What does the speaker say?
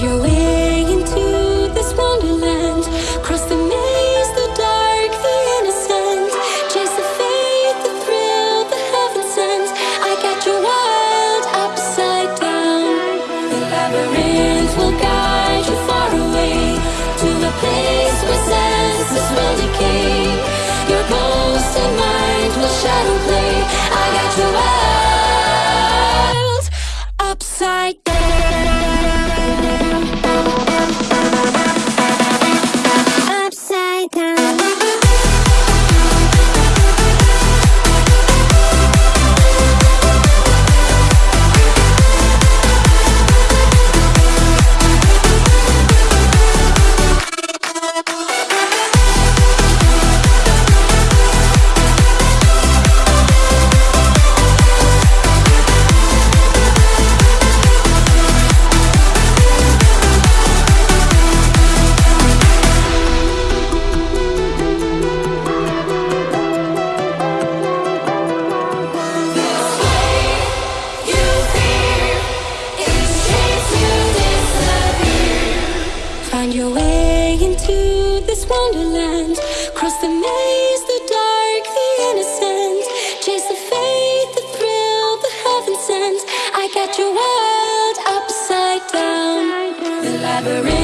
Your way into this wonderland. Cross the maze, the dark, the innocent. Chase the faith, the thrill, the heaven sent. I got you wild upside down. The labyrinth will guide you far away to a place where senses will decay. Your mind will shadow play. I got you wild upside down. Wonderland. Cross the maze, the dark, the innocent. Chase the faith, the thrill, the heaven sent. I got you world upside down. The labyrinth